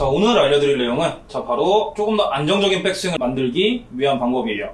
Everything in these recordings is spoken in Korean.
자, 오늘 알려드릴 내용은 자, 바로 조금 더 안정적인 백스윙을 만들기 위한 방법이에요.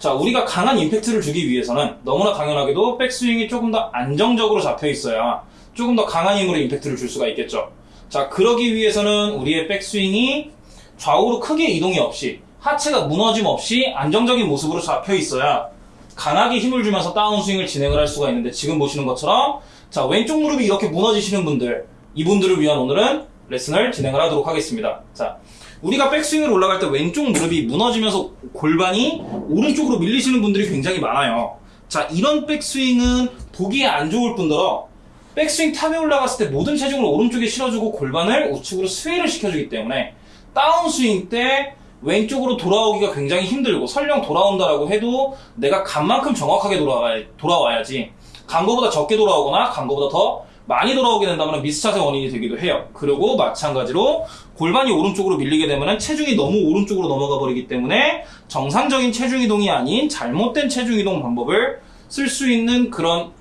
자, 우리가 강한 임팩트를 주기 위해서는 너무나 당연하게도 백스윙이 조금 더 안정적으로 잡혀 있어야 조금 더 강한 힘으로 임팩트를 줄 수가 있겠죠. 자, 그러기 위해서는 우리의 백스윙이 좌우로 크게 이동이 없이 하체가 무너짐 없이 안정적인 모습으로 잡혀 있어야 강하게 힘을 주면서 다운스윙을 진행을 할 수가 있는데 지금 보시는 것처럼 자 왼쪽 무릎이 이렇게 무너지시는 분들 이분들을 위한 오늘은 레슨을 진행을 하도록 하겠습니다. 자 우리가 백스윙을 올라갈 때 왼쪽 무릎이 무너지면서 골반이 오른쪽으로 밀리시는 분들이 굉장히 많아요. 자 이런 백스윙은 보기에 안 좋을 뿐더러 백스윙 탑에 올라갔을 때 모든 체중을 오른쪽에 실어주고 골반을 우측으로 스웨이를 시켜주기 때문에 다운스윙 때 왼쪽으로 돌아오기가 굉장히 힘들고 설령 돌아온다라고 해도 내가 간만큼 정확하게 돌아와야, 돌아와야지. 간 거보다 적게 돌아오거나 간 거보다 더 많이 돌아오게 된다면 미스샷의 원인이 되기도 해요. 그리고 마찬가지로 골반이 오른쪽으로 밀리게 되면 체중이 너무 오른쪽으로 넘어가 버리기 때문에 정상적인 체중 이동이 아닌 잘못된 체중 이동 방법을 쓸 수 있는 그런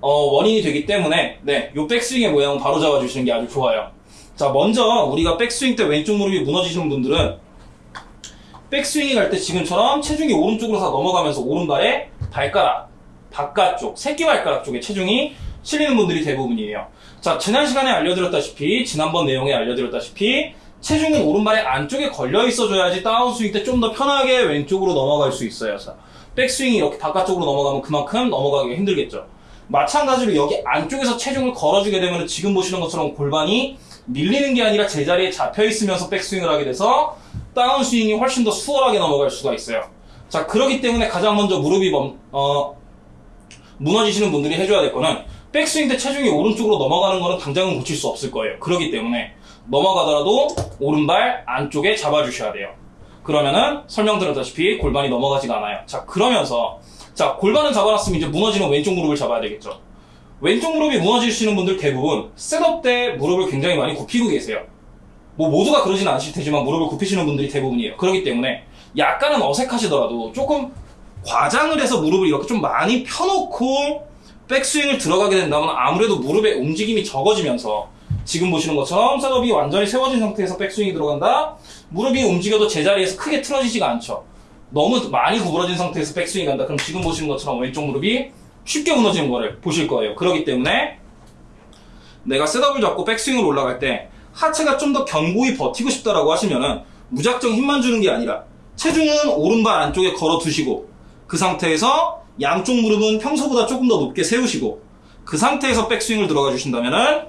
어, 원인이 되기 때문에 네, 요 백스윙의 모양은 바로 잡아주시는 게 아주 좋아요. 자, 먼저 우리가 백스윙 때 왼쪽 무릎이 무너지시는 분들은 백스윙이 갈때 지금처럼 체중이 오른쪽으로 다 넘어가면서 오른발에 발가락, 바깥쪽, 새끼발가락 쪽에 체중이 실리는 분들이 대부분이에요. 자, 지난 시간에 알려드렸다시피, 지난번 내용에 알려드렸다시피, 체중은 오른발의 안쪽에 걸려 있어줘야지 다운스윙 때 좀 더 편하게 왼쪽으로 넘어갈 수 있어요. 자, 백스윙이 이렇게 바깥쪽으로 넘어가면 그만큼 넘어가기가 힘들겠죠. 마찬가지로 여기 안쪽에서 체중을 걸어주게 되면 지금 보시는 것처럼 골반이 밀리는 게 아니라 제자리에 잡혀 있으면서 백스윙을 하게 돼서 다운스윙이 훨씬 더 수월하게 넘어갈 수가 있어요. 자, 그렇기 때문에 가장 먼저 무릎이 멈, 어, 무너지시는 분들이 해줘야 될 거는 백스윙 때 체중이 오른쪽으로 넘어가는 거는 당장은 고칠 수 없을 거예요. 그렇기 때문에 넘어가더라도 오른발 안쪽에 잡아주셔야 돼요. 그러면은 설명드렸다시피 골반이 넘어가지가 않아요. 자, 그러면서 자, 골반은 잡아놨으면 이제 무너지는 왼쪽 무릎을 잡아야 되겠죠. 왼쪽 무릎이 무너지시는 분들 대부분 셋업 때 무릎을 굉장히 많이 굽히고 계세요. 뭐 모두가 그러진 않으실 테지만 무릎을 굽히시는 분들이 대부분이에요. 그렇기 때문에 약간은 어색하시더라도 조금 과장을 해서 무릎을 이렇게 좀 많이 펴놓고 백스윙을 들어가게 된다면 아무래도 무릎의 움직임이 적어지면서 지금 보시는 것처럼 셋업이 완전히 세워진 상태에서 백스윙이 들어간다? 무릎이 움직여도 제자리에서 크게 틀어지지가 않죠. 너무 많이 구부러진 상태에서 백스윙이 간다. 그럼 지금 보시는 것처럼 왼쪽 무릎이 쉽게 무너지는 거를 보실 거예요. 그렇기 때문에 내가 셋업을 잡고 백스윙을 올라갈 때 하체가 좀 더 견고히 버티고 싶다라고 하시면은 무작정 힘만 주는 게 아니라 체중은 오른발 안쪽에 걸어 두시고 그 상태에서 양쪽 무릎은 평소보다 조금 더 높게 세우시고 그 상태에서 백스윙을 들어가 주신다면은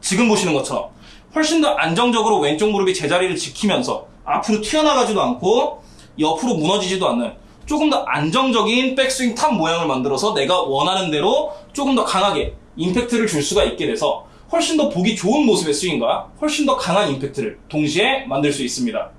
지금 보시는 것처럼 훨씬 더 안정적으로 왼쪽 무릎이 제자리를 지키면서 앞으로 튀어나가지도 않고 옆으로 무너지지도 않는 조금 더 안정적인 백스윙 탑 모양을 만들어서 내가 원하는 대로 조금 더 강하게 임팩트를 줄 수가 있게 돼서 훨씬 더 보기 좋은 모습의 스윙과 훨씬 더 강한 임팩트를 동시에 만들 수 있습니다.